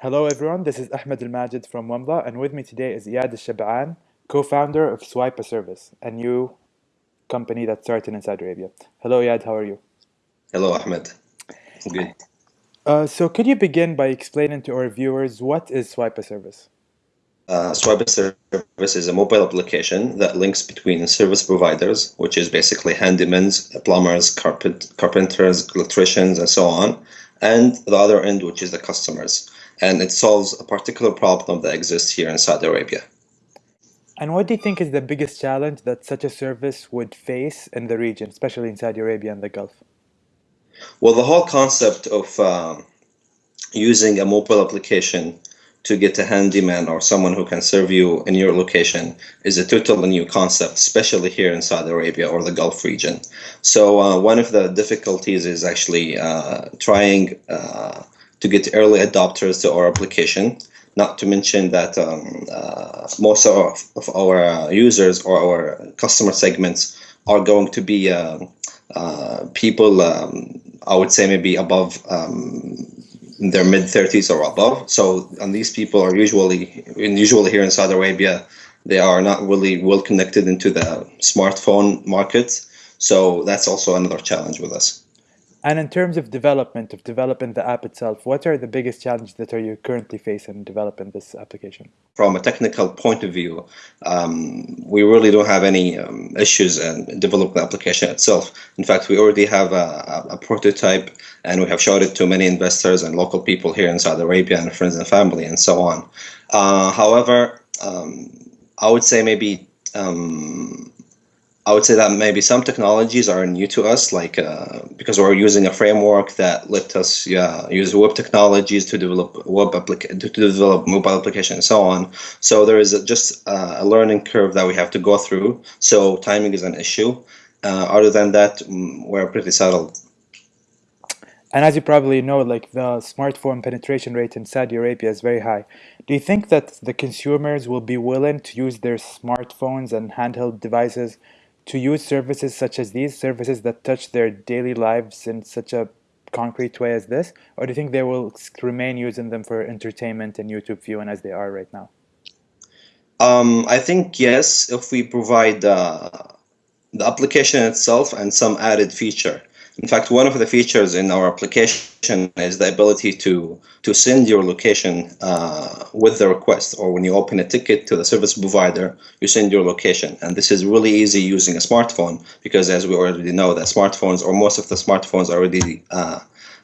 Hello everyone, this is Ahmed Al-Majid from Wamda and with me today is Iyad Al-Shab'an, co-founder of Swipe a Service, a new company that started in Saudi Arabia. Hello Iyad, how are you? Hello Ahmed, good. Uh, so could you begin by explaining to our viewers what is Swipe a Service? Uh, Swipe a Service is a mobile application that links between service providers, which is basically handymen, plumbers, carpent, carpenters, electricians, and so on, and the other end, which is the customers and it solves a particular problem that exists here in Saudi Arabia. And what do you think is the biggest challenge that such a service would face in the region, especially in Saudi Arabia and the Gulf? Well, the whole concept of um, using a mobile application to get a handyman or someone who can serve you in your location is a totally new concept, especially here in Saudi Arabia or the Gulf region. So uh, one of the difficulties is actually uh, trying uh, to get early adopters to our application. Not to mention that um, uh, most of, of our users or our customer segments are going to be uh, uh people, um, I would say maybe above um, their mid 30s or above. So, and these people are usually, usually here in Saudi Arabia, they are not really well connected into the smartphone market. So that's also another challenge with us. And in terms of development, of developing the app itself, what are the biggest challenges that are you currently facing developing this application? From a technical point of view, um, we really don't have any um, issues in developing the application itself. In fact, we already have a, a, prototype and we have showed it to many investors and local people here in Saudi Arabia and friends and family and so on. Uh, however, um, I would say maybe um, I would say that maybe some technologies are new to us, like uh, because we're using a framework that let us yeah, use web technologies to develop web applica- to develop mobile application and so on. So there is a, just uh, a learning curve that we have to go through. So timing is an issue. Uh, other than that, mm, we're pretty settled. And as you probably know, like the smartphone penetration rate in Saudi Arabia is very high. Do you think that the consumers will be willing to use their smartphones and handheld devices to use services such as these, services that touch their daily lives in such a concrete way as this? Or do you think they will remain using them for entertainment and YouTube viewing as they are right now? Um, I think yes, if we provide uh, the application itself and some added feature. In fact, one of the features in our application is the ability to, to send your location uh, with the request, or when you open a ticket to the service provider, you send your location. And this is really easy using a smartphone, because as we already know, that smartphones, or most of the smartphones already uh,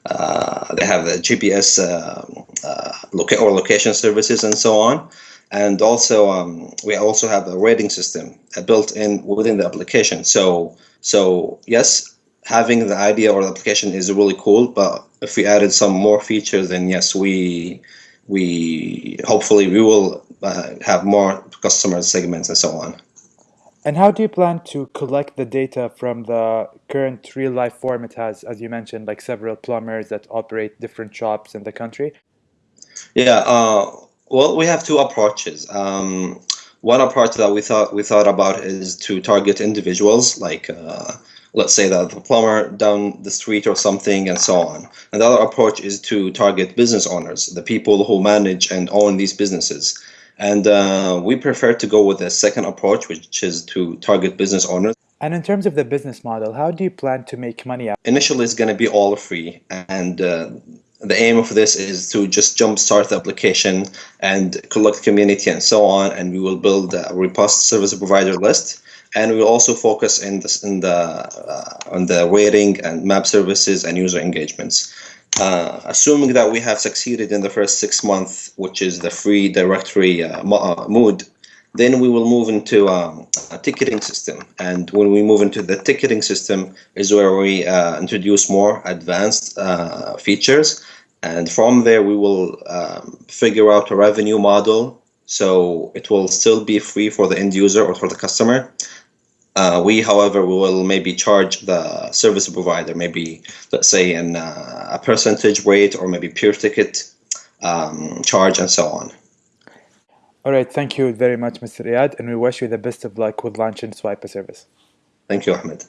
uh, they have the GPS uh, uh, loca or location services and so on. And also, um, we also have a rating system built in within the application. So, so yes, having the idea or the application is really cool, but if we added some more features, then yes, we we hopefully we will uh, have more customer segments and so on. And how do you plan to collect the data from the current real life form it has, as you mentioned, like several plumbers that operate different shops in the country? Yeah, uh, well, we have two approaches. Um, one approach that we thought we thought about is to target individuals, like uh, let's say that the plumber down the street or something and so on. Another approach is to target business owners, the people who manage and own these businesses. And uh, we prefer to go with the second approach, which is to target business owners. And in terms of the business model, how do you plan to make money out? Initially, it's going to be all free. And uh, the aim of this is to just jumpstart the application and collect community and so on. And we will build a robust service provider list and we will also focus in the, in the uh, on the rating and map services and user engagements. Uh, assuming that we have succeeded in the first six months, which is the free directory uh, uh mood, then we will move into um, a ticketing system. And when we move into the ticketing system is where we uh, introduce more advanced uh, features. And from there, we will um, figure out a revenue model. So it will still be free for the end user or for the customer. Uh, we, however, will maybe charge the service provider, maybe let's say in uh, a percentage rate or maybe pure ticket um, charge and so on. All right, thank you very much, Mr. Iyad, and we wish you the best of luck with launching Swipe a service. Thank you, Ahmed.